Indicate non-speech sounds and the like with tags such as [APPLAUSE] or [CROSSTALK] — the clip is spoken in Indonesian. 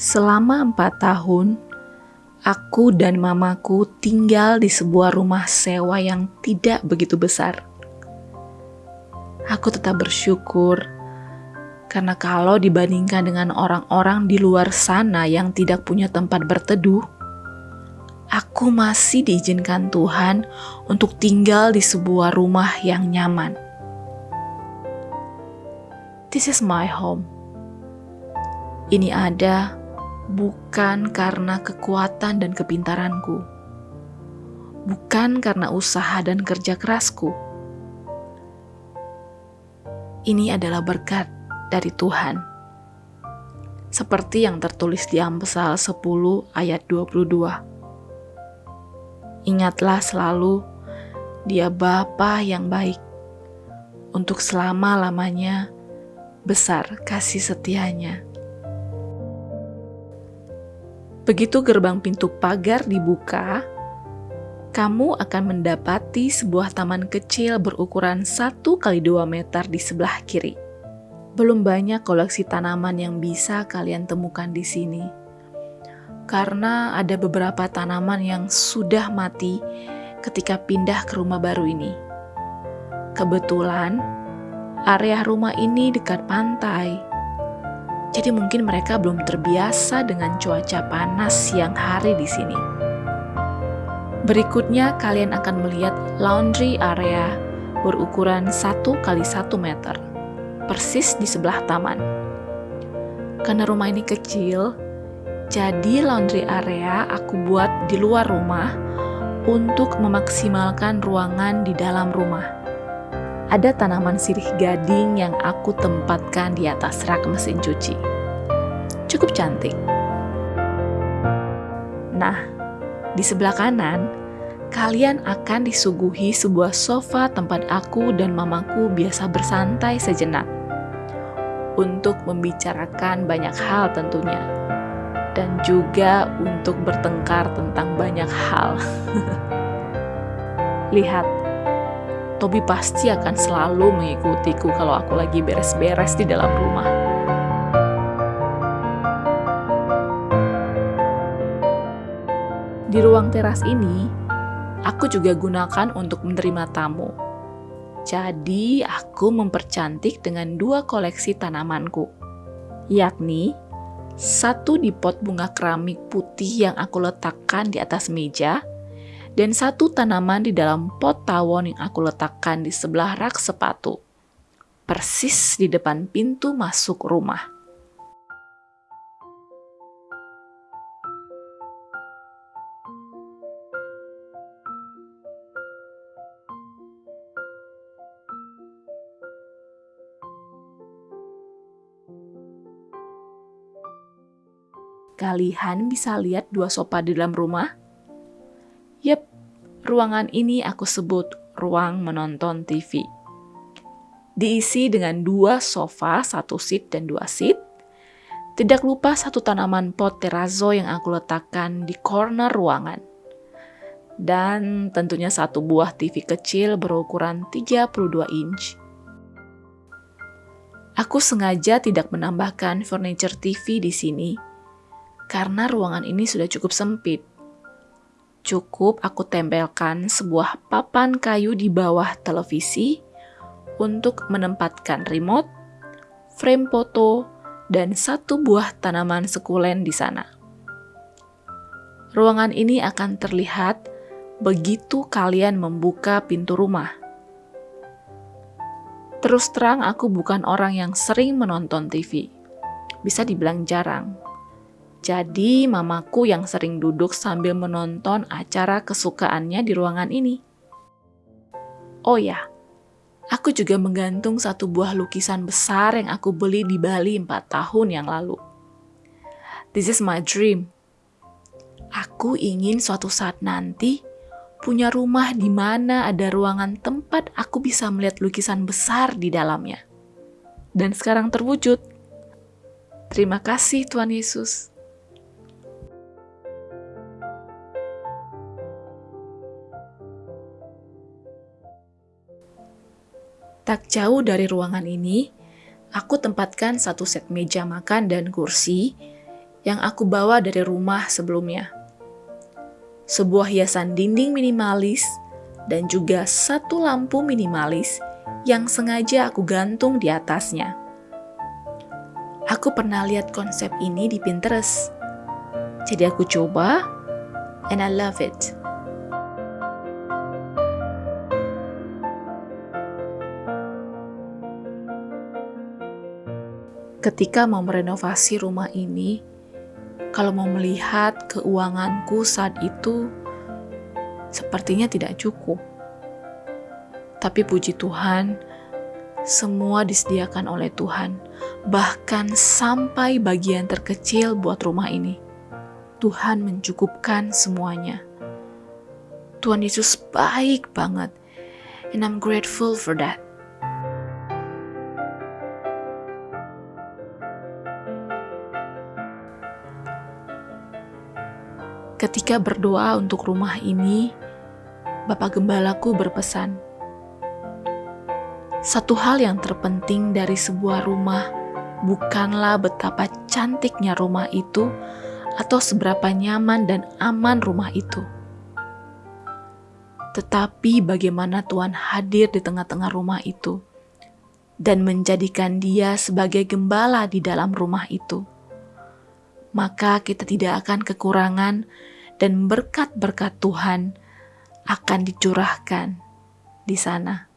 Selama empat tahun, aku dan mamaku tinggal di sebuah rumah sewa yang tidak begitu besar. Aku tetap bersyukur karena kalau dibandingkan dengan orang-orang di luar sana yang tidak punya tempat berteduh, aku masih diizinkan Tuhan untuk tinggal di sebuah rumah yang nyaman. This is my home. Ini ada bukan karena kekuatan dan kepintaranku, bukan karena usaha dan kerja kerasku. Ini adalah berkat dari Tuhan. Seperti yang tertulis di Amsal 10 ayat 22. Ingatlah selalu, dia Bapa yang baik. Untuk selama-lamanya, besar kasih setianya. Begitu gerbang pintu pagar dibuka, kamu akan mendapati sebuah taman kecil berukuran 1 kali 2 meter di sebelah kiri. Belum banyak koleksi tanaman yang bisa kalian temukan di sini. Karena ada beberapa tanaman yang sudah mati ketika pindah ke rumah baru ini. Kebetulan, area rumah ini dekat pantai jadi mungkin mereka belum terbiasa dengan cuaca panas siang hari di sini. Berikutnya kalian akan melihat laundry area berukuran 1 kali 1 meter, persis di sebelah taman. Karena rumah ini kecil, jadi laundry area aku buat di luar rumah untuk memaksimalkan ruangan di dalam rumah ada tanaman sirih gading yang aku tempatkan di atas rak mesin cuci. Cukup cantik. Nah, di sebelah kanan, kalian akan disuguhi sebuah sofa tempat aku dan mamaku biasa bersantai sejenak. Untuk membicarakan banyak hal tentunya. Dan juga untuk bertengkar tentang banyak hal. [LAUGHS] Lihat, Tobi pasti akan selalu mengikutiku kalau aku lagi beres-beres di dalam rumah. Di ruang teras ini, aku juga gunakan untuk menerima tamu. Jadi, aku mempercantik dengan dua koleksi tanamanku, yakni satu di pot bunga keramik putih yang aku letakkan di atas meja, dan satu tanaman di dalam pot tawon yang aku letakkan di sebelah rak sepatu, persis di depan pintu masuk rumah. Kalian bisa lihat dua sofa di dalam rumah? Ruangan ini aku sebut ruang menonton TV. Diisi dengan dua sofa, satu seat dan dua seat. Tidak lupa satu tanaman pot terrazzo yang aku letakkan di corner ruangan. Dan tentunya satu buah TV kecil berukuran 32 inch. Aku sengaja tidak menambahkan furniture TV di sini karena ruangan ini sudah cukup sempit Cukup aku tempelkan sebuah papan kayu di bawah televisi untuk menempatkan remote, frame foto, dan satu buah tanaman sekulen di sana. Ruangan ini akan terlihat begitu kalian membuka pintu rumah. Terus terang, aku bukan orang yang sering menonton TV. Bisa dibilang jarang. Jadi, mamaku yang sering duduk sambil menonton acara kesukaannya di ruangan ini. Oh ya, aku juga menggantung satu buah lukisan besar yang aku beli di Bali 4 tahun yang lalu. This is my dream. Aku ingin suatu saat nanti punya rumah di mana ada ruangan tempat aku bisa melihat lukisan besar di dalamnya. Dan sekarang terwujud. Terima kasih Tuhan Yesus. Tak jauh dari ruangan ini, aku tempatkan satu set meja makan dan kursi yang aku bawa dari rumah sebelumnya. Sebuah hiasan dinding minimalis dan juga satu lampu minimalis yang sengaja aku gantung di atasnya. Aku pernah lihat konsep ini di Pinterest. Jadi aku coba and I love it. Ketika mau merenovasi rumah ini, kalau mau melihat keuanganku saat itu, sepertinya tidak cukup. Tapi puji Tuhan, semua disediakan oleh Tuhan, bahkan sampai bagian terkecil buat rumah ini. Tuhan mencukupkan semuanya. Tuhan Yesus baik banget, and I'm grateful for that. Ketika berdoa untuk rumah ini, Bapak Gembalaku berpesan, satu hal yang terpenting dari sebuah rumah bukanlah betapa cantiknya rumah itu atau seberapa nyaman dan aman rumah itu. Tetapi bagaimana Tuhan hadir di tengah-tengah rumah itu dan menjadikan dia sebagai gembala di dalam rumah itu maka kita tidak akan kekurangan dan berkat-berkat Tuhan akan dicurahkan di sana.